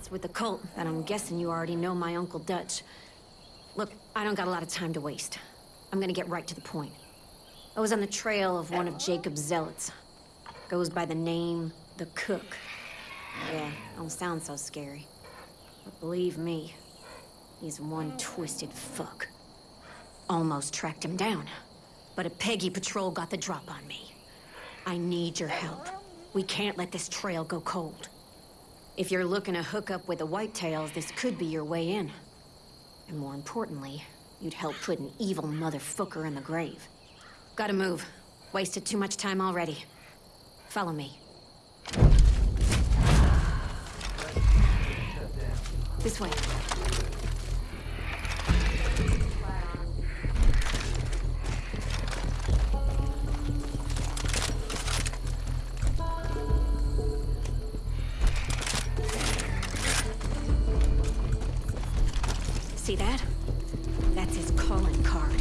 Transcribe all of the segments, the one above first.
It's with the cult, and I'm guessing you already know my Uncle Dutch. Look, I don't got a lot of time to waste. I'm gonna get right to the point. I was on the trail of one of Jacob's zealots. Goes by the name, The Cook. Yeah, don't sound so scary. But believe me, he's one twisted fuck. Almost tracked him down. But a Peggy patrol got the drop on me. I need your help. We can't let this trail go cold. If you're looking to hook up with the Whitetails, this could be your way in. And more importantly, you'd help put an evil motherfucker in the grave. Gotta move. Wasted too much time already. Follow me. This way. See that? That's his calling card.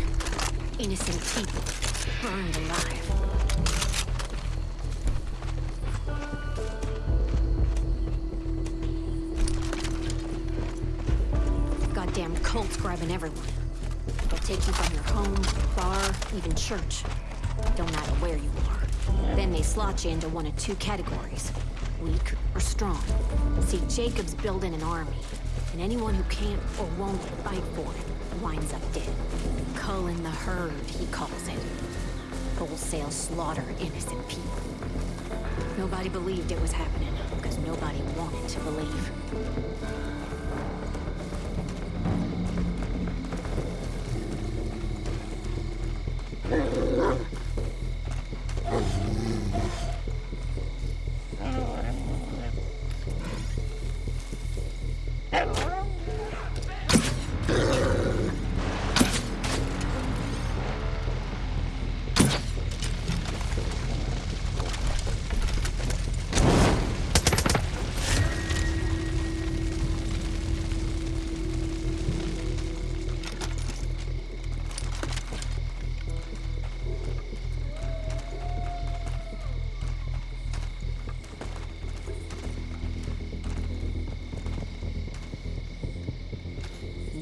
Innocent people, burned alive. Goddamn cults grabbing everyone. They'll take you from your home, bar, even church. Don't matter where you are. Then they slot you into one of two categories. Weak or strong. See, Jacob's building an army. And anyone who can't or won't fight for it winds up dead. Culling the herd, he calls it. Wholesale slaughter innocent people. Nobody believed it was happening, because nobody wanted to believe. Hello.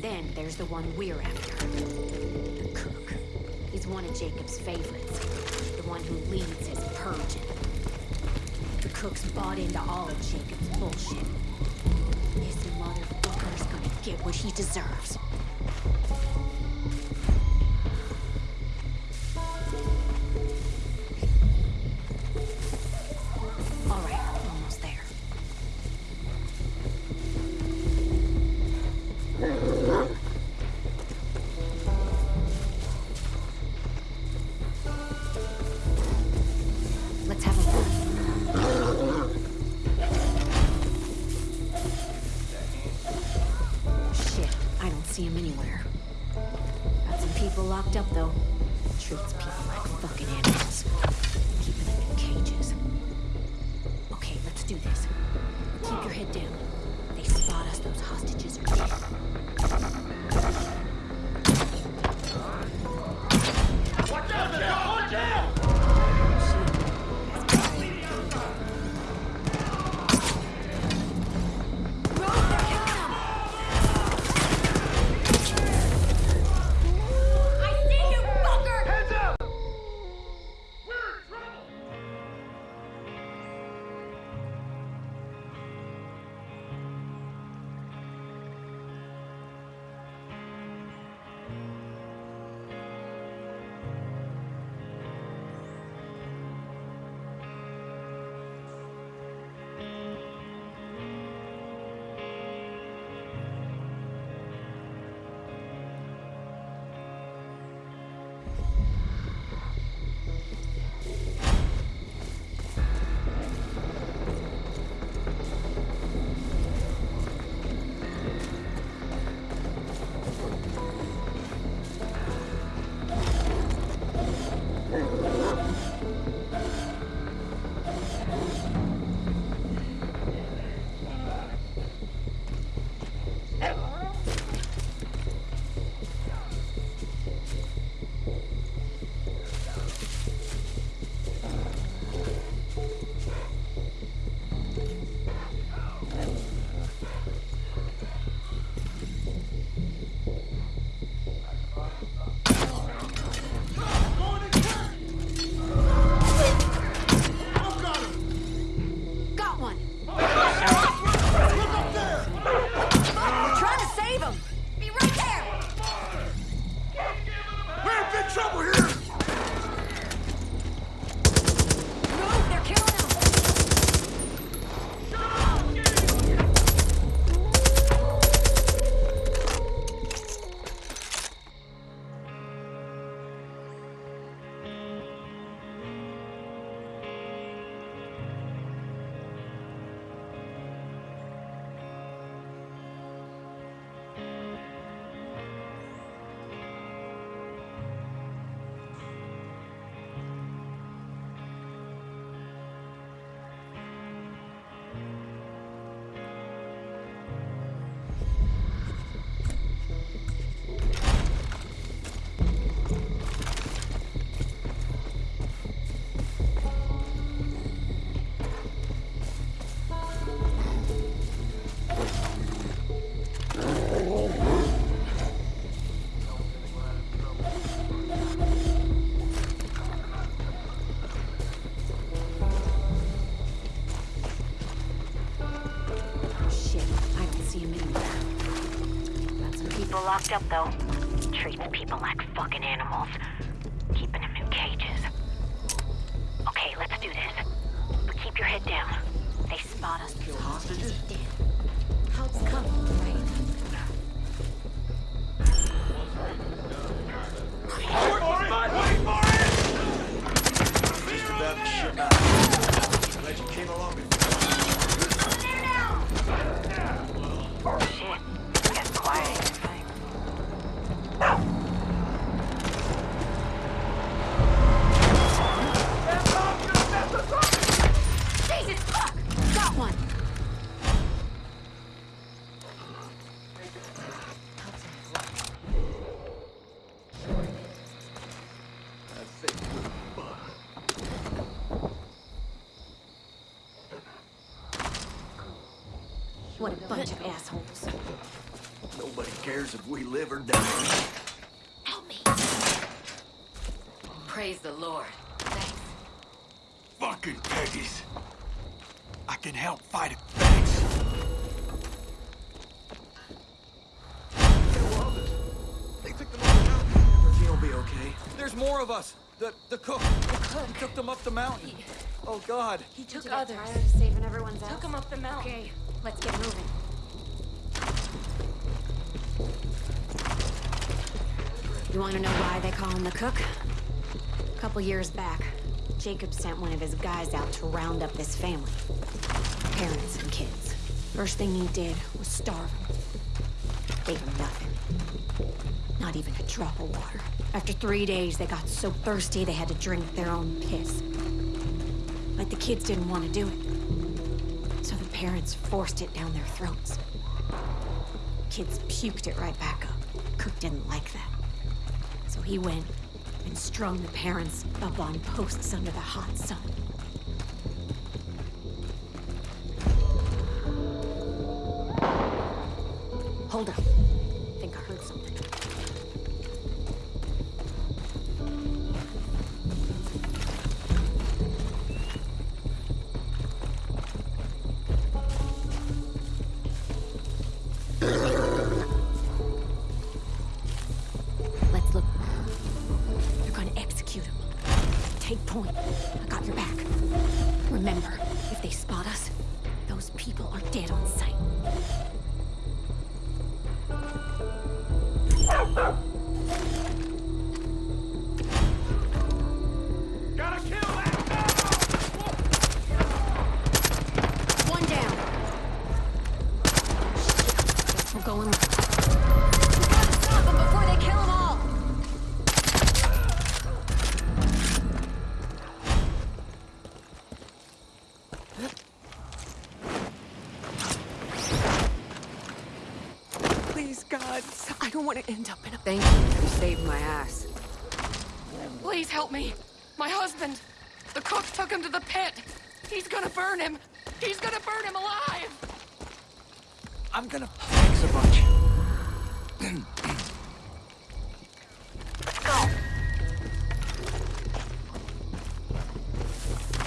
Then there's the one we're after. The cook. He's one of Jacob's favorites. The one who leads his purging. The cook's bought into all of Jacob's bullshit. This motherfucker's gonna get what he deserves. Head down. They spot us, those hostages are dead. People locked up, though. Treats people like fucking animals. Keeping them in cages. Okay, let's do this. But keep your head down. They spot us. Kill Hostages? Help's coming, right? Just about to ship out. Glad you came along Shit. What a bunch of assholes. Nobody cares if we live or die. Help me. Praise the Lord. Thanks. Fucking Peggy's. I can help fight it. Thanks. They took them up the mountain. Everything will be okay. There's more of us. The the cook. The cook. He took them up the mountain. Oh God. He took Did others. tired of saving everyone's ass? Took him up the mountain. Okay, let's get moving. You want to know why they call him the cook? A couple years back, Jacob sent one of his guys out to round up this family. Parents and kids. First thing he did was starve them. Gave them nothing. Not even a drop of water. After three days, they got so thirsty they had to drink their own piss. But the kids didn't want to do it. Parents forced it down their throats. Kids puked it right back up. Cook didn't like that. So he went and strung the parents up on posts under the hot sun. Hold up. Point. I got your back. Remember, if they spot us, those people are dead on sight. Gotta kill that. One down. Guess we're going. Help me. My husband. The cook took him to the pit. He's gonna burn him. He's gonna burn him alive. I'm gonna thanks a bunch. Go.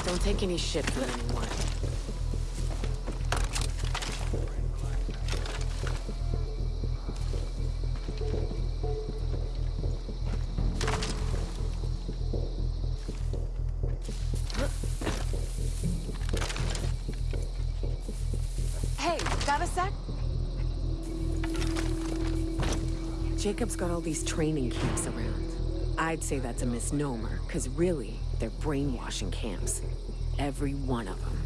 Don't take any shit from anyone. Hey, got a sec? Jacob's got all these training camps around. I'd say that's a misnomer, because really, they're brainwashing camps. Every one of them.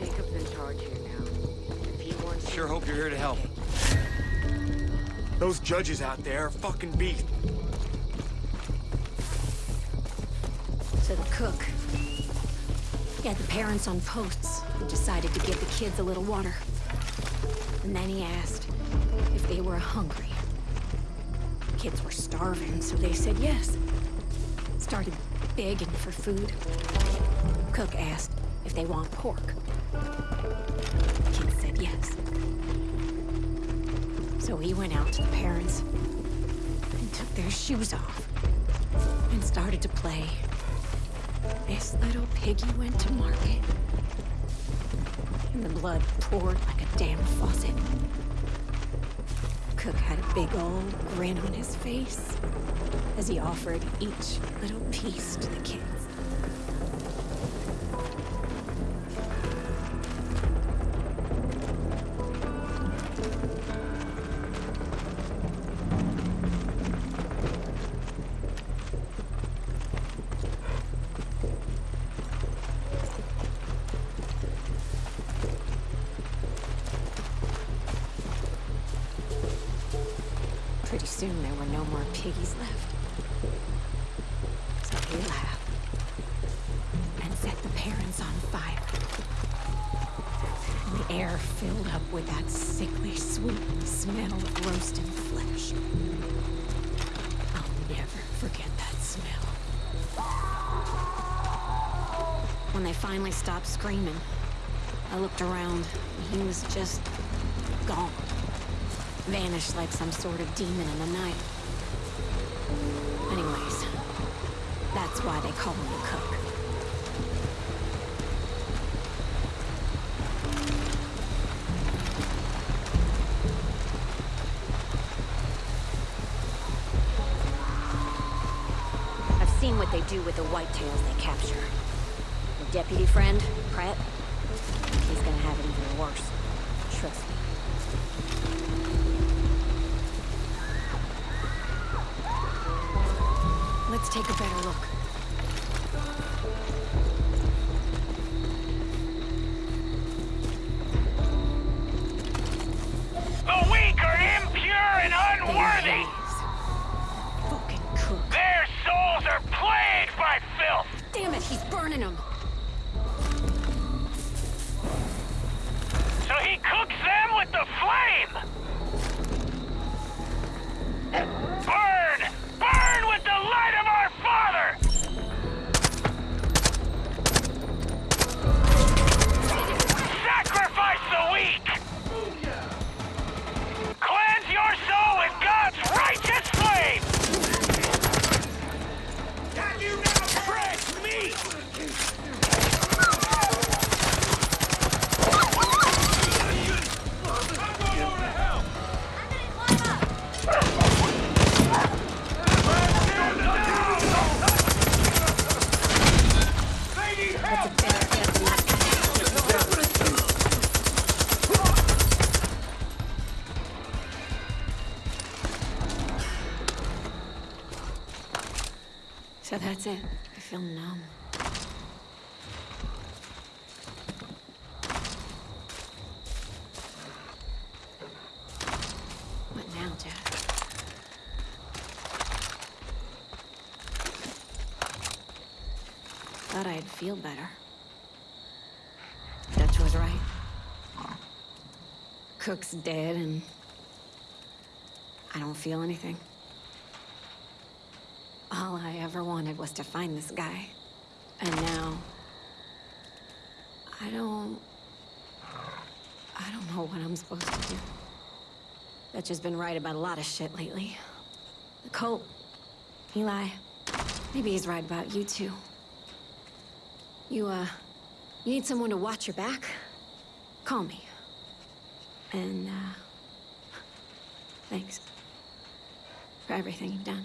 Jacob's in charge here now. If he wants Sure hope you're here to help. Those judges out there are fucking beast. So the cook. He had the parents on posts and decided to give the kids a little water. And then he asked if they were hungry. Kids were starving, so they said yes. Started begging for food. Cook asked if they want pork. Kids. So he went out to the parents and took their shoes off and started to play. This little piggy went to market. And the blood poured like a damn faucet. Cook had a big old grin on his face as he offered each little piece to the kids. Filled up with that sickly sweet smell of roasting flesh. I'll never forget that smell. When they finally stopped screaming, I looked around and he was just gone. Vanished like some sort of demon in the night. Anyways, that's why they call him the cook. What they do with the whitetails they capture. Your deputy friend, Pratt, he's gonna have it even worse. Trust me. Let's take a better look. Burning them. So he cooks them with the flame. That's it. I feel numb. What now, Jack? Thought I'd feel better. Dutch was right. Cook's dead and I don't feel anything. All I ever wanted was to find this guy. And now... I don't... I don't know what I'm supposed to do. Dutch has been right about a lot of shit lately. The cult. Eli. Maybe he's right about you too. You, uh... You need someone to watch your back? Call me. And, uh... Thanks. For everything you've done.